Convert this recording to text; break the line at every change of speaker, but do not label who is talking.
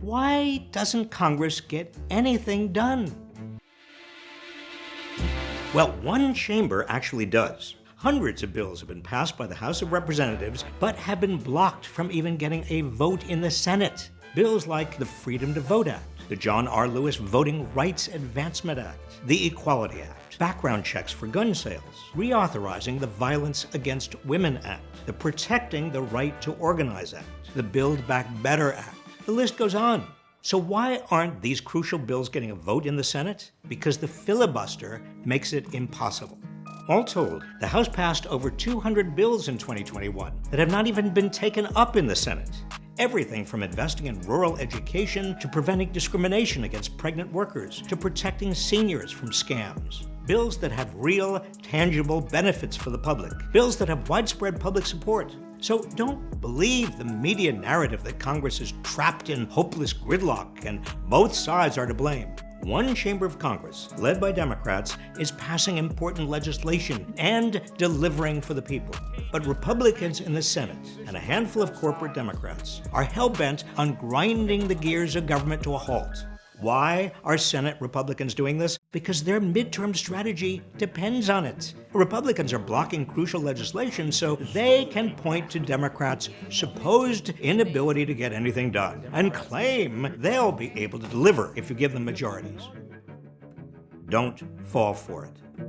Why doesn't Congress get anything done? Well, one chamber actually does. Hundreds of bills have been passed by the House of Representatives, but have been blocked from even getting a vote in the Senate. Bills like the Freedom to Vote Act, the John R. Lewis Voting Rights Advancement Act, the Equality Act, background checks for gun sales, reauthorizing the Violence Against Women Act, the Protecting the Right to Organize Act, the Build Back Better Act. The list goes on. So why aren't these crucial bills getting a vote in the Senate? Because the filibuster makes it impossible. All told, the House passed over 200 bills in 2021 that have not even been taken up in the Senate. Everything from investing in rural education to preventing discrimination against pregnant workers to protecting seniors from scams. Bills that have real, tangible benefits for the public. Bills that have widespread public support. So don't believe the media narrative that Congress is trapped in hopeless gridlock and both sides are to blame. One chamber of Congress, led by Democrats, is passing important legislation and delivering for the people. But Republicans in the Senate and a handful of corporate Democrats are hell-bent on grinding the gears of government to a halt. Why are Senate Republicans doing this? Because their midterm strategy depends on it. Republicans are blocking crucial legislation so they can point to Democrats' supposed inability to get anything done and claim they'll be able to deliver if you give them majorities. Don't fall for it.